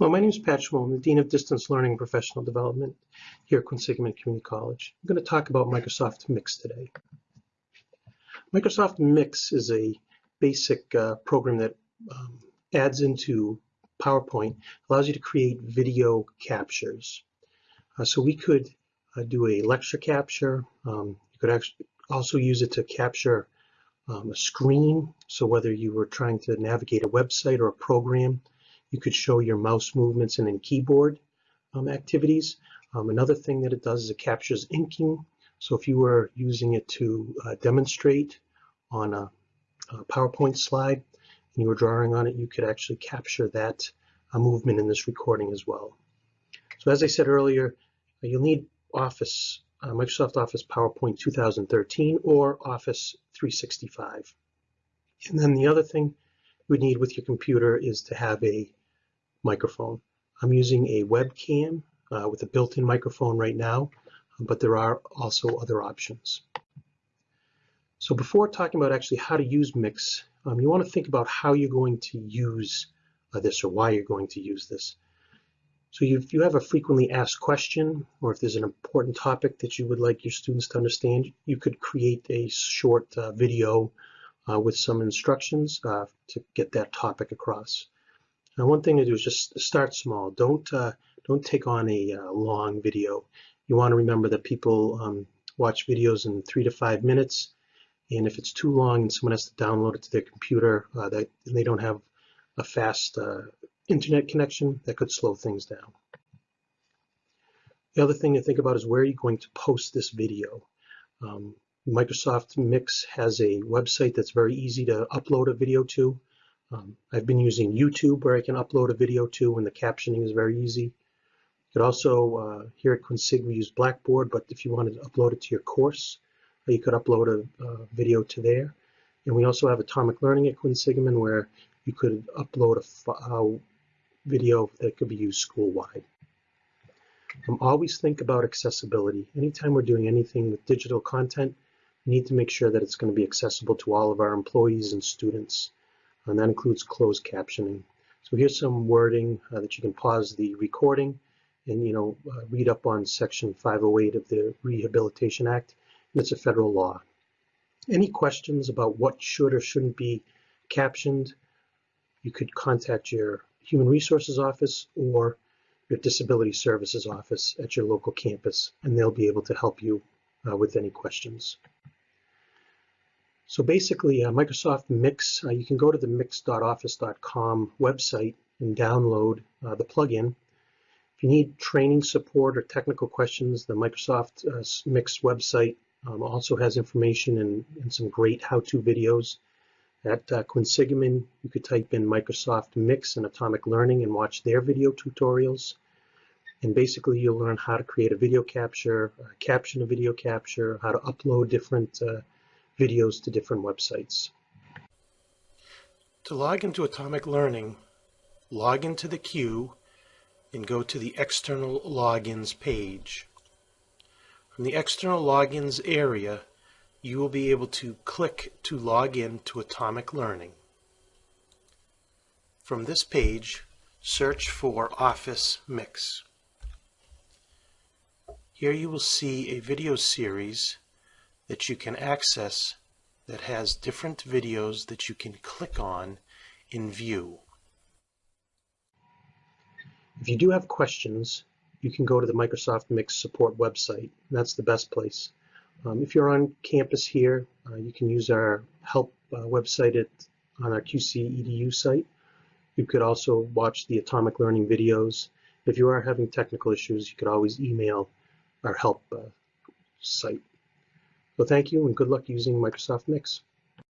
Hello, my name is Pat Schmoll. I'm the Dean of Distance Learning and Professional Development here at Quinsigamond Community College. I'm going to talk about Microsoft Mix today. Microsoft Mix is a basic uh, program that um, adds into PowerPoint, allows you to create video captures. Uh, so we could uh, do a lecture capture. Um, you could actually also use it to capture um, a screen. So whether you were trying to navigate a website or a program, you could show your mouse movements and then keyboard um, activities. Um, another thing that it does is it captures inking. So if you were using it to uh, demonstrate on a, a, PowerPoint slide and you were drawing on it, you could actually capture that uh, movement in this recording as well. So as I said earlier, you'll need Office, uh, Microsoft Office PowerPoint 2013 or Office 365. And then the other thing you would need with your computer is to have a microphone. I'm using a webcam uh, with a built-in microphone right now, but there are also other options. So before talking about actually how to use Mix, um, you want to think about how you're going to use uh, this or why you're going to use this. So if you have a frequently asked question, or if there's an important topic that you would like your students to understand, you could create a short uh, video uh, with some instructions uh, to get that topic across. Now, one thing to do is just start small. Don't uh, don't take on a uh, long video. You want to remember that people um, watch videos in three to five minutes, and if it's too long and someone has to download it to their computer, uh, that they don't have a fast uh, internet connection, that could slow things down. The other thing to think about is where are you going to post this video? Um, Microsoft Mix has a website that's very easy to upload a video to. Um, I've been using YouTube where I can upload a video to and the captioning is very easy. You could also, uh, here at Quinsig, we use Blackboard, but if you wanted to upload it to your course, you could upload a, a video to there. And we also have Atomic Learning at Quinsigamond where you could upload a, a video that could be used school-wide. Um, always think about accessibility. Anytime we're doing anything with digital content, we need to make sure that it's going to be accessible to all of our employees and students and that includes closed captioning. So here's some wording uh, that you can pause the recording and you know uh, read up on section 508 of the Rehabilitation Act and it's a federal law. Any questions about what should or shouldn't be captioned, you could contact your Human Resources Office or your Disability Services Office at your local campus and they'll be able to help you uh, with any questions. So basically, uh, Microsoft Mix, uh, you can go to the mix.office.com website and download uh, the plugin. If you need training support or technical questions, the Microsoft uh, Mix website um, also has information and, and some great how-to videos. At uh, Quinsigamond, you could type in Microsoft Mix and Atomic Learning and watch their video tutorials. And basically, you'll learn how to create a video capture, uh, caption a video capture, how to upload different uh, videos to different websites. To log into Atomic Learning, log into the queue and go to the External Logins page. From the External Logins area, you will be able to click to log in to Atomic Learning. From this page, search for Office Mix. Here you will see a video series that you can access that has different videos that you can click on in view. If you do have questions, you can go to the Microsoft Mix support website. That's the best place. Um, if you're on campus here, uh, you can use our help uh, website at, on our QC EDU site. You could also watch the Atomic Learning videos. If you are having technical issues, you could always email our help uh, site. So thank you and good luck using Microsoft Mix.